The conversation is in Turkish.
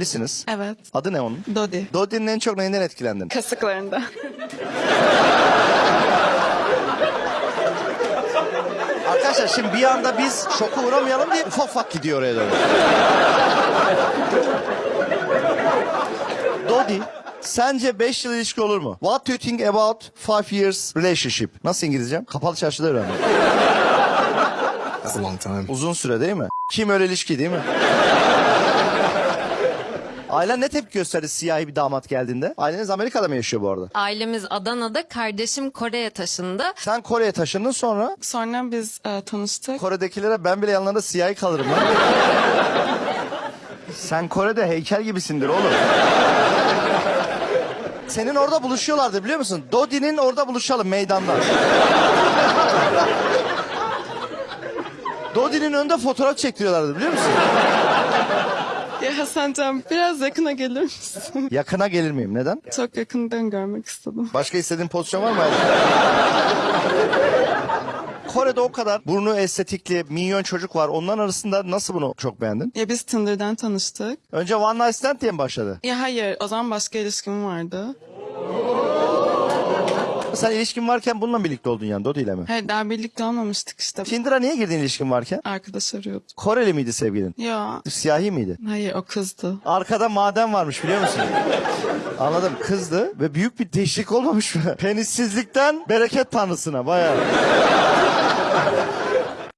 Evlisiniz. Evet. Adı ne onun? Dodi. Dodi'nin en çok neyinden etkilendin? Kasıklarında. Arkadaşlar şimdi bir anda biz şoka uğramayalım diye ufak ufak gidiyor oraya doğru. Dodi, sence 5 yıl ilişki olur mu? What do you think about 5 years relationship? Nasıl İngilizcem? Kapalı çarşıda öğrendim. That's a long time. Uzun süre değil mi? Kim öyle ilişki değil mi? Ailen ne tepki gösterdi siyahi bir damat geldiğinde? Aileniz Amerika'da mı yaşıyor bu arada? Ailemiz Adana'da, kardeşim Kore'ye taşındı. Sen Kore'ye taşındın sonra Sonra biz e, tanıştık. Kore'dekilere ben bile yanlarında siyahi kalırım lan. Sen Kore'de heykel gibisindir oğlum. Senin orada buluşuyorlardı biliyor musun? Dodi'nin orada buluşalım meydanda. Dodi'nin önünde fotoğraf çektiriyorlardı biliyor musun? Ya Hasancan biraz yakına gelir misin? Yakına gelir miyim? Neden? Çok yakından görmek istedim. Başka istediğin pozisyon var mı? Kore'de o kadar burnu estetikli, minyon çocuk var. Onların arasında nasıl bunu çok beğendin? Ya biz Tinder'dan tanıştık. Önce One Night Stand diye mi başladı? Ya hayır o zaman başka ilişkim vardı. Sen ilişkin varken bununla birlikte oldun yani Dodi ile mi? Hayır daha birlikte olmamıştık işte. Tinder'a niye girdin ilişkin varken? Arkadaş arıyordu. Koreli miydi sevgilin? Ya Siyahi miydi? hayır o kızdı. Arkada maden varmış biliyor musun? Anladım kızdı ve büyük bir değişiklik olmamış mı? Penissizlikten bereket tanrısına bayağı.